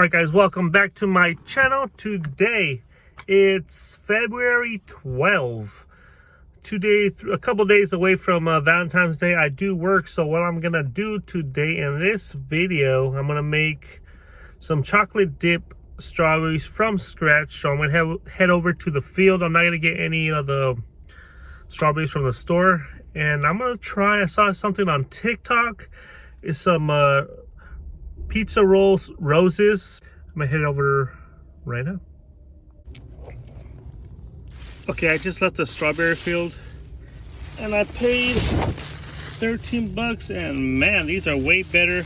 All right, guys, welcome back to my channel. Today, it's February 12. Today, a couple days away from uh, Valentine's Day, I do work. So what I'm to do today in this video, I'm to make some chocolate dip strawberries from scratch. So I'm going to head over to the field. I'm not to get any of the strawberries from the store. And I'm to try, I saw something on TikTok. It's some... Uh, pizza rolls roses. I'm gonna head over right now. Okay i just left the strawberry field and i paid 13 bucks and man these are way better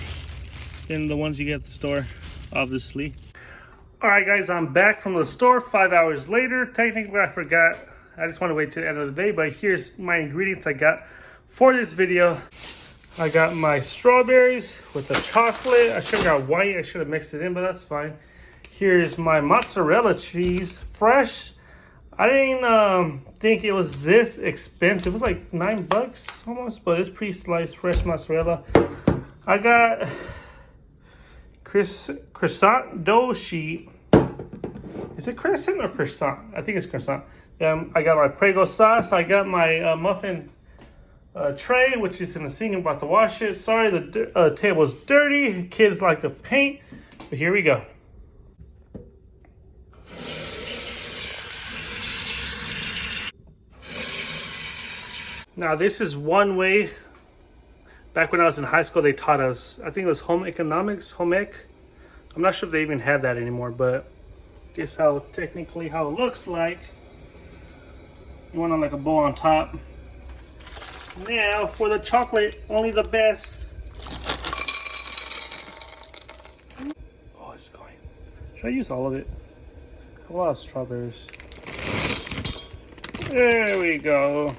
than the ones you get at the store obviously. All right guys i'm back from the store five hours later. Technically i forgot. I just want to wait to the end of the day but here's my ingredients i got for this video I got my strawberries with the chocolate. I should have got white. I should have mixed it in, but that's fine. Here's my mozzarella cheese, fresh. I didn't um, think it was this expensive. It was like nine bucks almost, but it's pre-sliced fresh mozzarella. I got Chris, croissant dough sheet. Is it crescent or croissant? I think it's croissant. Um, I got my Prego sauce. I got my uh, muffin uh, tray, which is in the sink. I'm about to wash it. Sorry, the uh, table is dirty. Kids like to paint, but here we go. Now, this is one way. Back when I was in high school, they taught us, I think it was home economics, home ec. I'm not sure if they even have that anymore, but this how technically how it looks like. You want on like a bowl on top. Now for the chocolate, only the best. Oh, it's going. Should I use all of it? A lot of strawberries. There we go.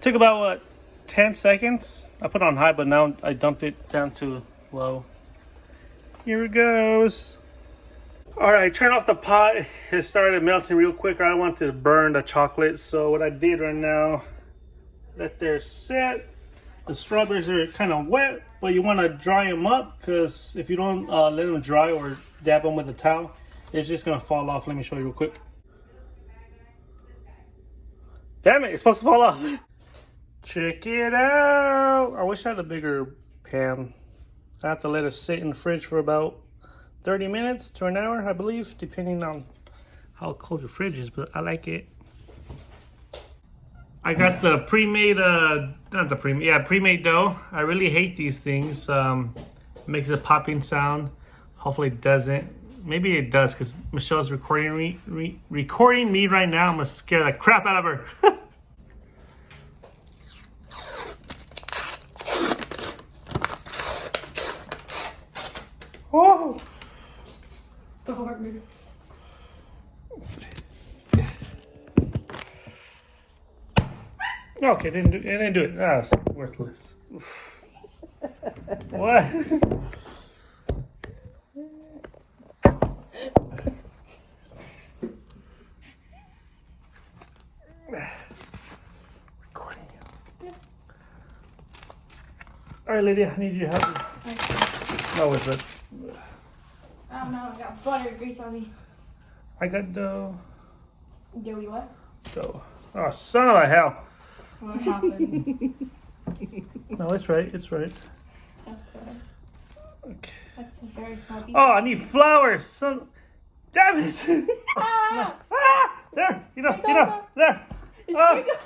Took about what 10 seconds. I put on high, but now I dumped it down to low. Here it goes. All right, turn off the pot. It started melting real quick. I don't want to burn the chocolate. So what I did right now, let there sit. The strawberries are kind of wet, but you want to dry them up because if you don't uh, let them dry or dab them with a towel, it's just going to fall off. Let me show you real quick. Damn it, it's supposed to fall off. Check it out. I wish I had a bigger pan. I have to let it sit in the fridge for about 30 minutes to an hour, I believe, depending on how cold your fridge is, but I like it. I got the pre-made, uh, not the pre-made, yeah, pre-made dough. I really hate these things. Um, makes a popping sound. Hopefully it doesn't. Maybe it does because Michelle's recording re recording me right now. I'm gonna scare the crap out of her. oh! the heart maybe. Okay, didn't do, it didn't do it. That's ah, worthless. what? Recording you. All right, Lydia, I need your help. Okay. No, it's it. I don't know. I got butter grease on me. I got dough. Doughy what? Dough. Oh, son of a hell. What happened? no, it's right. It's right. Okay. Okay. That's a very small piece. Oh, I need flowers. Son. Damn it. ah! ah! There. You know. You know. There. It's ah. gonna go.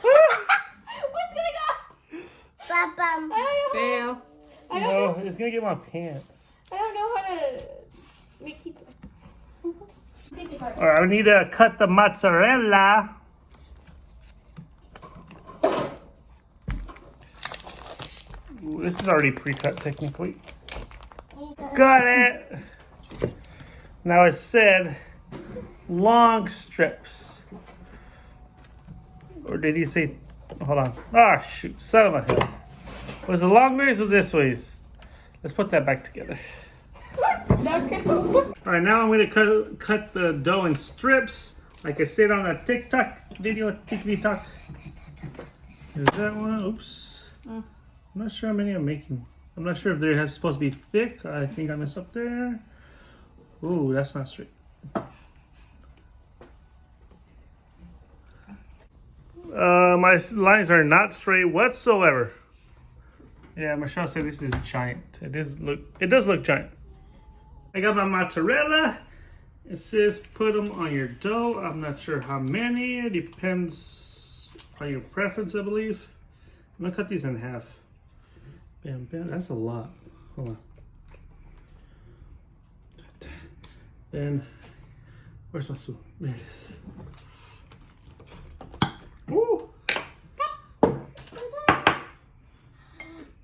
What's gonna go? Bum, I don't know. Fail. I don't no, know. it's gonna get my pants. I don't know how to make pizza. All right, I need to cut the mozzarella. Ooh, this is already pre-cut technically. Got it. Now it said long strips. Or did he say, hold on. Ah, oh, shoot, son of a. Was it long ways or this ways? Let's put that back together. All right, now I'm gonna cut, cut the dough in strips, like I said on a TikTok video, TikTok. Is that one? Oops. Mm. I'm not sure how many I'm making. I'm not sure if they're supposed to be thick. I think I messed up there. Ooh, that's not straight. Uh, my lines are not straight whatsoever. Yeah, Michelle said this is giant. It is look. It does look giant. I got my mozzarella. It says put them on your dough. I'm not sure how many. It depends on your preference, I believe. I'm gonna cut these in half. Bam, bam. That's a lot. Hold on. Then, where's my spoon? There it is. Woo!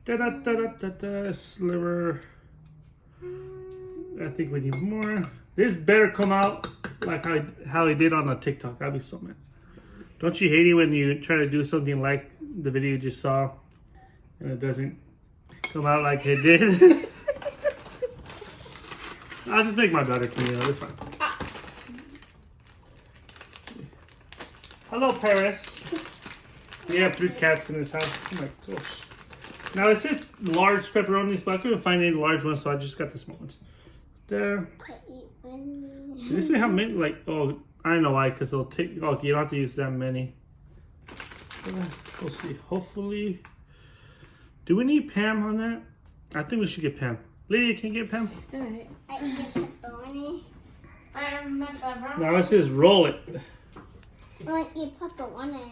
Da da da da da da. Sliver. I think we need more. This better come out like how, how he did on the TikTok. I'd be so mad. Don't you hate it when you try to do something like the video you just saw and it doesn't come out like it did? I'll just make my daughter clean it. It's fine. Ah. Hello, Paris. We have three cats in this house. Oh my gosh. Now it said large pepperonis, but I couldn't find any large ones, so I just got the small ones. There. Did they say how many? Like, oh, I don't know why, because they'll take. Oh, you don't have to use that many. We'll see. Hopefully. Do we need Pam on that? I think we should get Pam. Lydia, can you get Pam? Alright. Now it says roll it. Like you put the one in it.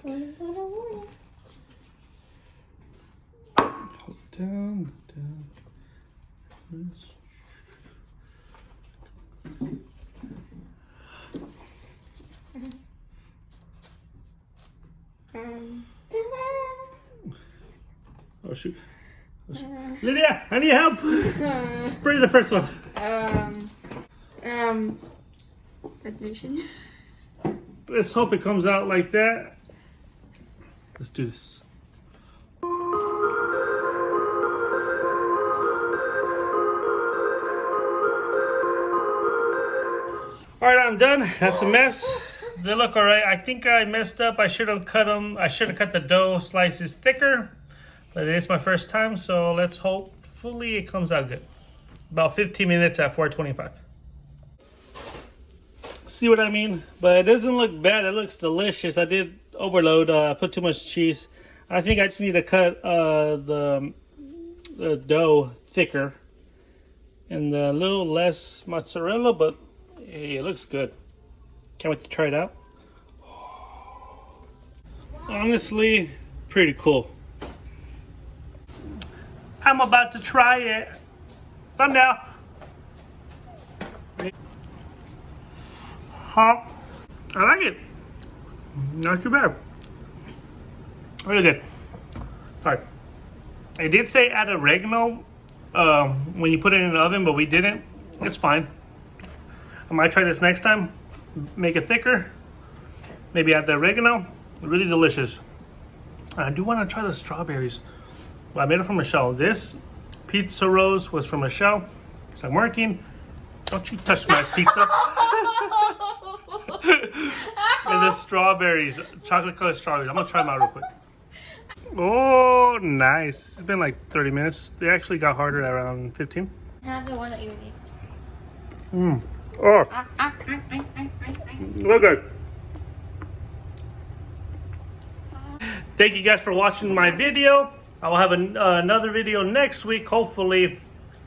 Put it, put it, put it. Hold down, down. This. Um, ta-da! Oh shoot. Oh, shoot. Lydia, I need help. Spray the first one. Um, um, resolution. Let's hope it comes out like that. Let's do this. All right, I'm done. That's a mess. They look all right. I think I messed up. I should have cut them. I should have cut the dough slices thicker, but it is my first time, so let's hopefully it comes out good. About 15 minutes at 425. See what I mean? But it doesn't look bad. It looks delicious. I did overload. Uh, put too much cheese. I think I just need to cut uh, the the dough thicker and a little less mozzarella. But it looks good. Can't wait to try it out. Honestly, pretty cool. I'm about to try it. Thumbnail. Hot. I like it. Not too bad. Really good. Sorry. It did say add oregano um, when you put it in the oven, but we didn't. It's fine. I might try this next time. Make it thicker. Maybe add the oregano. Really delicious. I do want to try the strawberries. I made it from Michelle. This pizza rose was from Michelle. Because I'm working. Don't you touch my pizza. and the strawberries, chocolate colored strawberries. I'm gonna try them out real quick. Oh, nice. It's been like 30 minutes. They actually got harder at around 15. Have the one that you need. Mmm. Oh, Ah, ah, good. Thank you guys for watching my video. I will have an, uh, another video next week. Hopefully,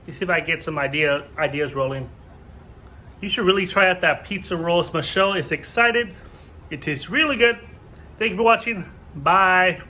you see if I get some idea ideas rolling. You should really try out that pizza rolls. Michelle is excited. It tastes really good. Thank you for watching. Bye.